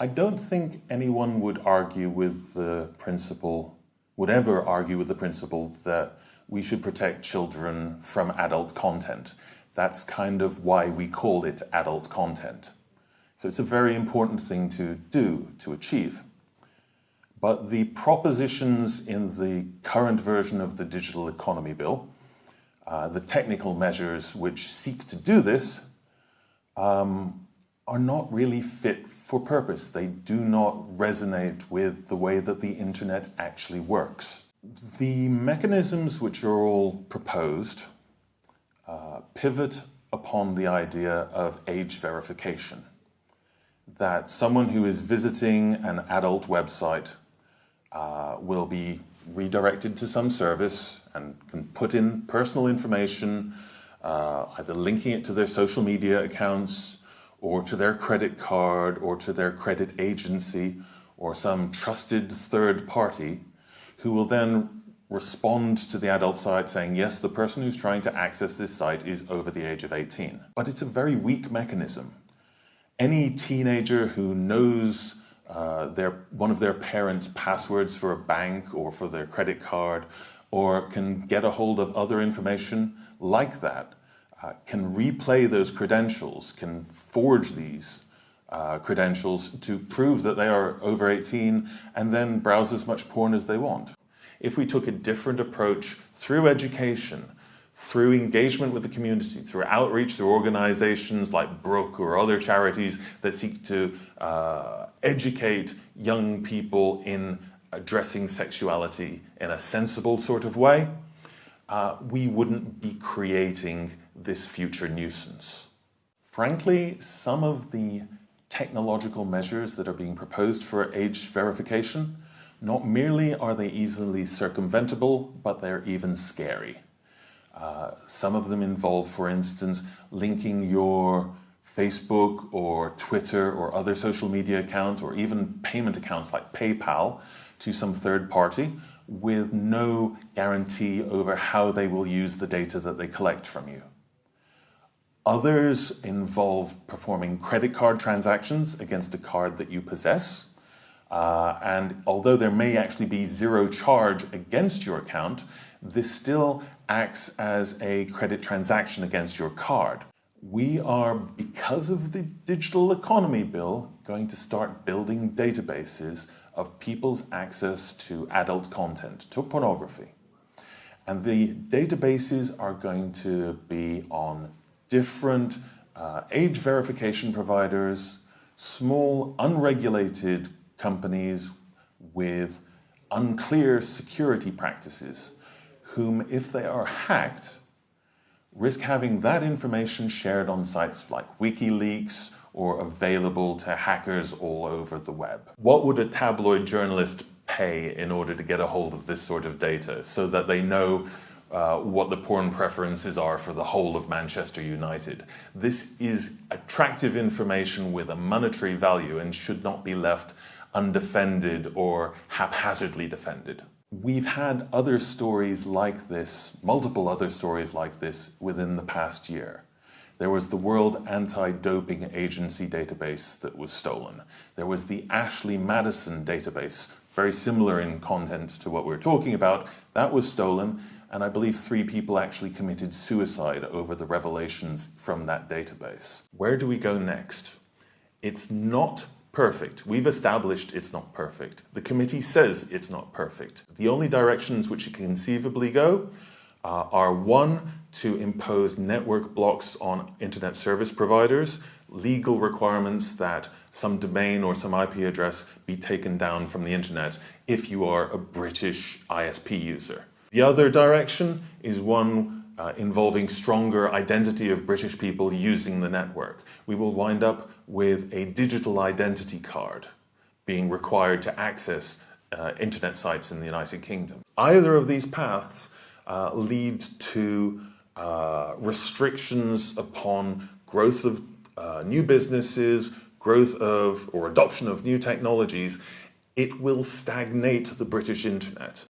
I don't think anyone would argue with the principle, would ever argue with the principle that we should protect children from adult content. That's kind of why we call it adult content. So it's a very important thing to do, to achieve. But the propositions in the current version of the Digital Economy Bill, uh, the technical measures which seek to do this, um, are not really fit for purpose. They do not resonate with the way that the internet actually works. The mechanisms which are all proposed uh, pivot upon the idea of age verification. That someone who is visiting an adult website uh, will be redirected to some service and can put in personal information, uh, either linking it to their social media accounts, or to their credit card or to their credit agency or some trusted third party who will then respond to the adult site saying, yes, the person who's trying to access this site is over the age of 18. But it's a very weak mechanism. Any teenager who knows uh, their, one of their parents' passwords for a bank or for their credit card or can get a hold of other information like that uh, can replay those credentials, can forge these uh, credentials to prove that they are over 18 and then browse as much porn as they want. If we took a different approach through education, through engagement with the community, through outreach, through organizations like Brook or other charities that seek to uh, educate young people in addressing sexuality in a sensible sort of way, uh, we wouldn't be creating this future nuisance. Frankly, some of the technological measures that are being proposed for age verification, not merely are they easily circumventable, but they're even scary. Uh, some of them involve, for instance, linking your Facebook or Twitter or other social media account or even payment accounts like PayPal to some third party with no guarantee over how they will use the data that they collect from you. Others involve performing credit card transactions against a card that you possess. Uh, and although there may actually be zero charge against your account, this still acts as a credit transaction against your card. We are, because of the digital economy bill, going to start building databases of people's access to adult content, to pornography. And the databases are going to be on different uh, age verification providers, small unregulated companies with unclear security practices, whom if they are hacked, risk having that information shared on sites like WikiLeaks or available to hackers all over the web. What would a tabloid journalist pay in order to get a hold of this sort of data so that they know uh, what the porn preferences are for the whole of Manchester United. This is attractive information with a monetary value and should not be left undefended or haphazardly defended. We've had other stories like this, multiple other stories like this within the past year. There was the World Anti-Doping Agency database that was stolen. There was the Ashley Madison database, very similar in content to what we're talking about, that was stolen and I believe three people actually committed suicide over the revelations from that database. Where do we go next? It's not perfect. We've established it's not perfect. The committee says it's not perfect. The only directions which it can conceivably go uh, are one, to impose network blocks on internet service providers, legal requirements that some domain or some IP address be taken down from the internet if you are a British ISP user. The other direction is one uh, involving stronger identity of British people using the network. We will wind up with a digital identity card being required to access uh, internet sites in the United Kingdom. Either of these paths uh, lead to uh, restrictions upon growth of uh, new businesses, growth of or adoption of new technologies. It will stagnate the British internet